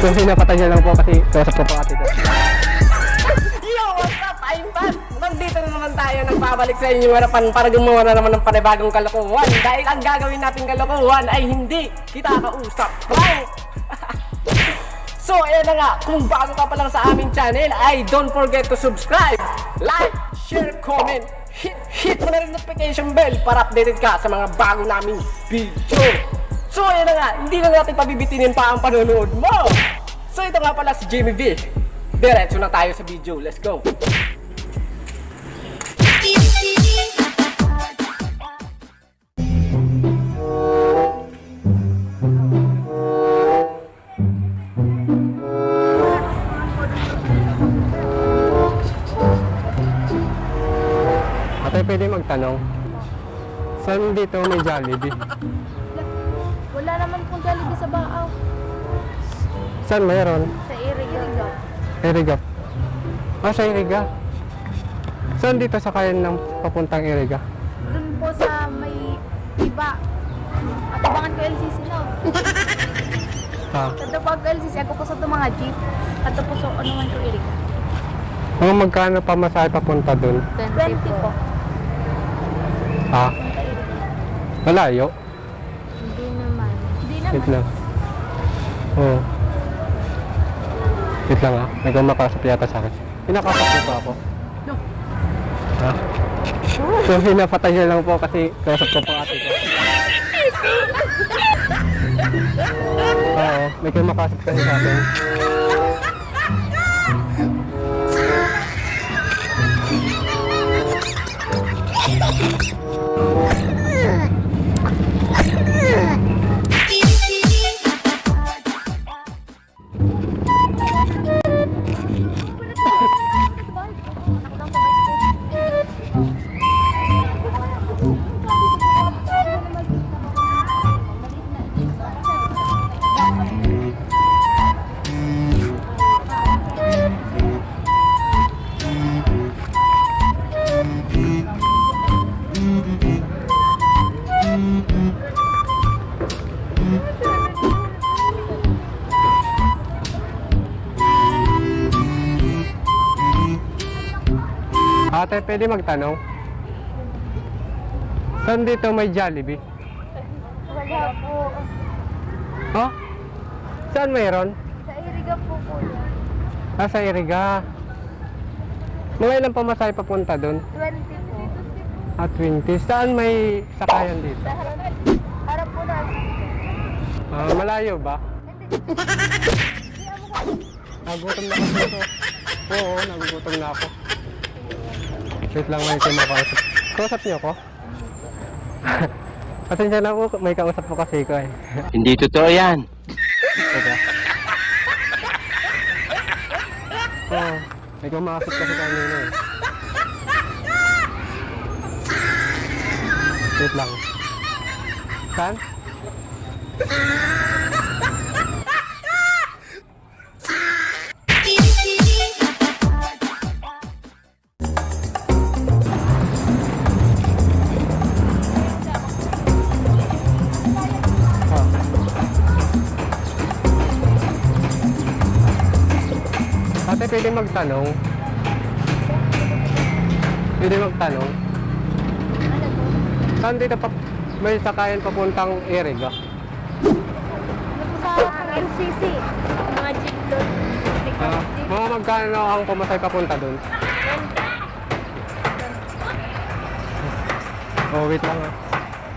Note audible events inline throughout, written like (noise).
Kung pinapatay niya lang po kasi kausap ko po ate ko. Yo, what's up? I'm back! Nandito na naman tayo nagbabalik sa inyong harapan para gumawa na naman ng panibagong kalokohan dahil ang gagawin nating kalokohan ay hindi kita kausap. Prank! (laughs) so, ayan na nga, kung bago ka pa lang sa aming channel ay don't forget to subscribe, like, share, comment, hit, hit mo na rin notification bell para updated ka sa mga bago naming video. So, ayan na nga, hindi na natin pabibitinin pa ang panonood mo. So, ito nga pala si Jamie V. Diretso na tayo sa video. Let's go! Ate, pwede magtanong. Saan dito may Jollibee? (laughs) Wala naman pong Jollibee sa Baaw. Saan mayroon? Sa Iriga. Iriga. Ah, sa Iriga. Saan dito sa kayan ng papuntang Iriga? Doon po sa may iba. At abangan ko LCC no. Ha? Kada po ako LCC, ako po sa ito mga jeep. At po sa ano man ko Iriga. Mga magkano pa masahe papunta dun? 20 po. Ha? Malayo? Wait lang. Oo. Wait lang ah. May kumakasap yata sa akin. Pinakasap niyo ba ako? No. Ha? So, pinapatay niya lang po kasi kausap ko po ate ko. Oo. May kumakasap kasi sa akin. Ate, pwede magtanong? Saan dito may Jollibee? Wala po. Ha? Saan mayroon? Sa Iriga po po. Ah, sa Iriga. Mga ilang pamasahe papunta doon? 20 po. At 20. Saan may sakayan dito? Sa harap, harap po na. Ah, malayo ba? Nagutom na ako dito. Oo, nagugutom na ako. Wait lang, may kumakausap. Kausap niyo ako? Pasensya na po, may kausap po kasi ko eh. Hindi totoo yan. Teka. Oo, may kumakausap kasi kanina eh. Wait lang. Saan? Magtanong? Pwede magtanong? Ano? Saan dito pa may sakayan papuntang? Ano po sa LCC? Mga jeep doon. Ah, mga magkano ang pumasay papunta doon? Oh, wait lang ah.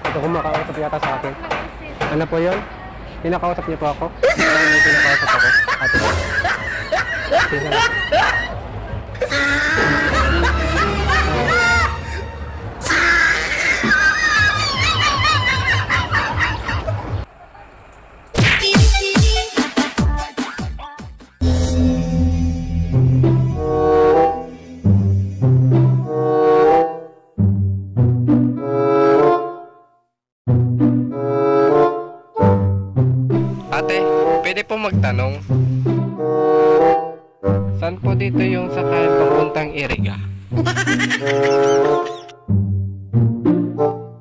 Ito kumakausap yata sa akin. Ano po yun? Pinakausap niyo po ako? Pinakausap ako. Ate. Ate, pwede po magtanong? Dito yung sakayan papuntang Iriga? (laughs)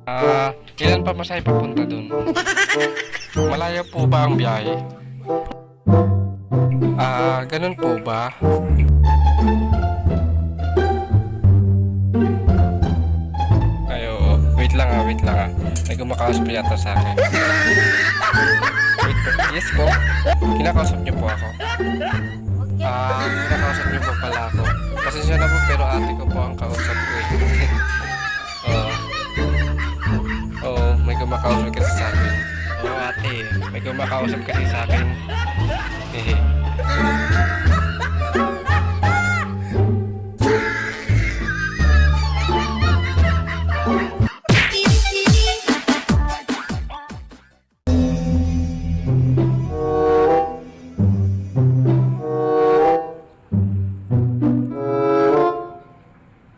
Ah, ilan pa masay papunta dun? Malayo po ba ang biyahe? Ah, ganun po ba? Ay, oo. Wait lang ah, wait lang ah. May kumakausap yata sa akin. (laughs) Wait po. Yes po. Kinakausap niyo po ako. Ah, kinakausap niyo po pala ako. Pasensya na po pero ate ko po ang kausap ko eh. Oo. Oo, may kumakausap kasi sa akin. Oo ate, may kumakausap kasi sa akin. Hehe. (laughs)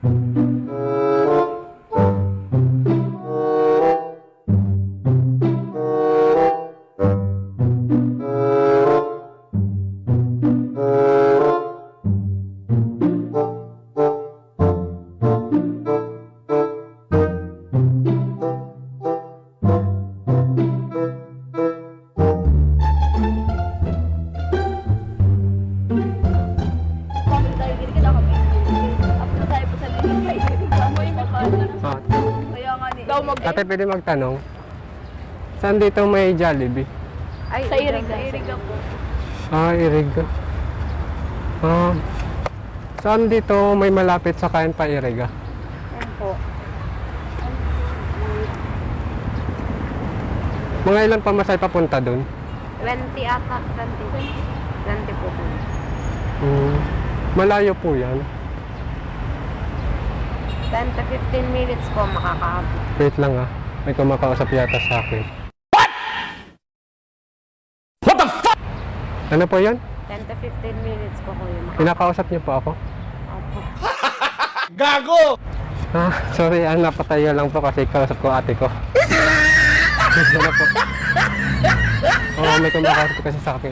Bakit Ate, pwede magtanong? Saan dito may Jollibee? Ay, sa Iriga. Sa Iriga po. Ah, Iriga. Ah, saan dito may malapit sa kain pa Iriga? Yan po. Mga ilan pa masay papunta doon? 20 ata. 20. 20 po po. Hmm. Malayo po yan. 10 to 15 minutes po makakaabot. Wait lang ah. May kumakausap yata sa akin. Ano po yan? 10 to 15 minutes po ko yung makakaabot. Kinakausap niyo po ako? Opo. (laughs) Ah, sorry, ah, napatayo lang po kasi kausap ko ate ko. (laughs) ano po? Oo, may kumakausap kasi sa akin.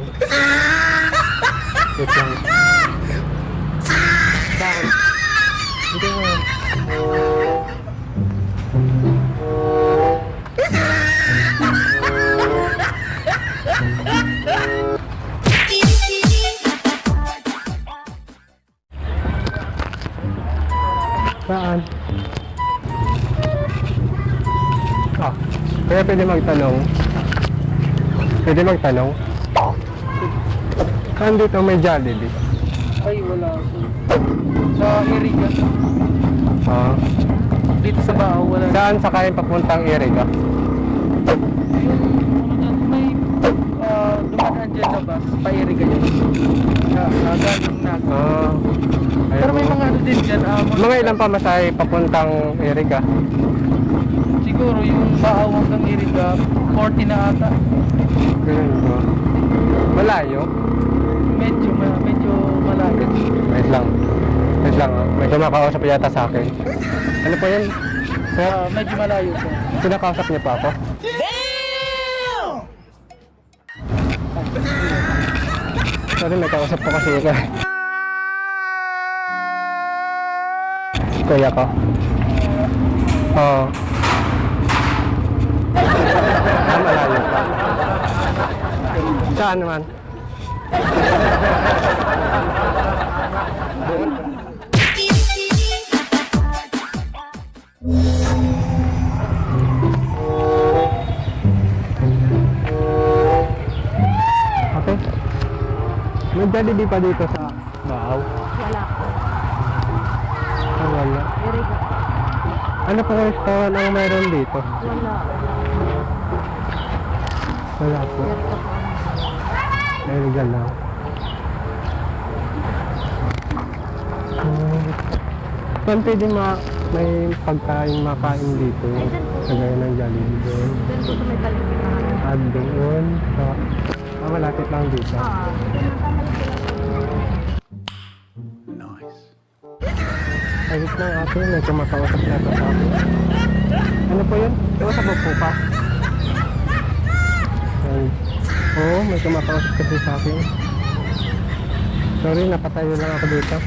Wait lang. (laughs) Bakit? Hindi nga. Saan? Ah, kaya pwede magtanong. Pwede magtanong. Saan dito may Jollibee? Ay, wala. Sa Iriga. Ah, Dito sa Bao, wala. saan sa kain papuntang Iriga? may uh, dumadaan dyan na bus, pa Iriga yun. Na, uh, galing na. Ah, Pero may ayun. mga ano din dyan. ah, Mga ilang pa masay papuntang Iriga? Siguro yung Bao hanggang Iriga, 40 na ata. Ganun ba? Malayo? Medyo, medyo malapit. Wait lang. Wait lang ah. May kumakausap yata sa akin. Ano po yun? Sir, Ah, medyo malayo po. pinakausap niyo pa ako? Sorry, may kausap ko kasi ikaw. Kuya ko. Oo. Ah, malayo pa. Saan naman? Jollibee pa dito sa Baaw? Wala po. Ah, wala. Ano pong restaurant ang meron dito? Wala. Wala po. Iriga po. Lang. Hmm. Saan pwede ma may pagkain makain dito? Kagaya ng Jollibee doon. Doon po sa may na. At doon. Sa, ah, malapit lang dito. Ah. Ay, wait lang ate, may kumakausap na ito sa akin. Ano po yun? Mo po pa? Ay, oo, may kumakausap kasi sa akin. Sorry, napatayo lang ako dito.